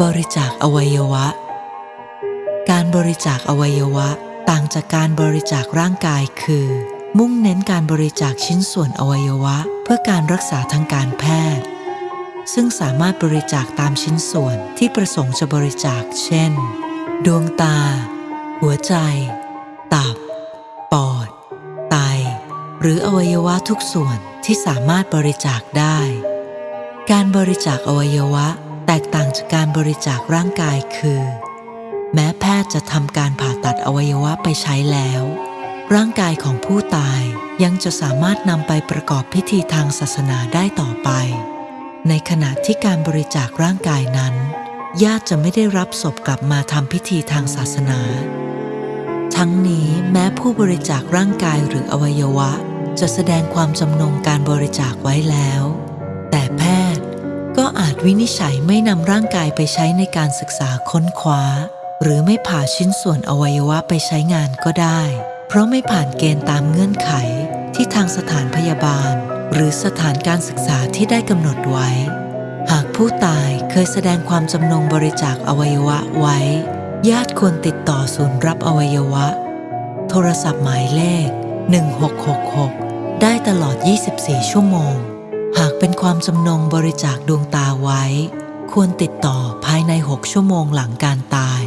บริจาคอวัยวะ การบริจาคอวัยวะต่างจากการบริจาคร่างกายคือ มุ่งเน้นการบริจาคชิ้นส่วนอวัยวะ เพื่อการรักษาทางการแพทย์ ซึ่งสามารถบริจาคตามชิ้นส่วนที่ประสงค์จะบริจาค เช่น ดวงตา หัวใจ ตับ ปอด ไต หรืออวัยวะทุกส่วนที่สามารถบริจาคได้ การบริจาคอวัยวะ แตกต่างจากการบริจาคร่างกายคือ แม้แพทย์จะทำการผ่าตัดอวัยวะไปใช้แล้ว ร่างกายของผู้ตายยังจะสามารถนำไปประกอบพิธีทางศาสนาได้ต่อไป ในขณะที่การบริจาคร่างกายนั้น ญาติจะไม่ได้รับศพกลับมาทำพิธีทางศาสนา ทั้งนี้แม้ผู้บริจาคร่างกายหรืออวัยวะ จะแสดงความจำนงการบริจาคไว้แล้ว แต่แพทย์ ก็อาจวินิจฉัยไม่นำร่างกายไปใช้ในการศึกษาค้นคว้า หรือไม่ผ่าชิ้นส่วนอวัยวะไปใช้งานก็ได้ เพราะไม่ผ่านเกณฑ์ตามเงื่อนไขที่ทางสถานพยาบาล หรือสถานการศึกษาที่ได้กำหนดไว้ หากผู้ตายเคยแสดงความจำนงบริจาคอวัยวะไว้ ญาติควรติดต่อศูนย์รับอวัยวะ โทรศัพท์หมายเลข 1666 ได้ตลอด 24 ชั่วโมงากเป็นความจำนงบริจาคดวงตาไว้ ควรติดต่อภายใน 6 ชั่วโมงหลังการตาย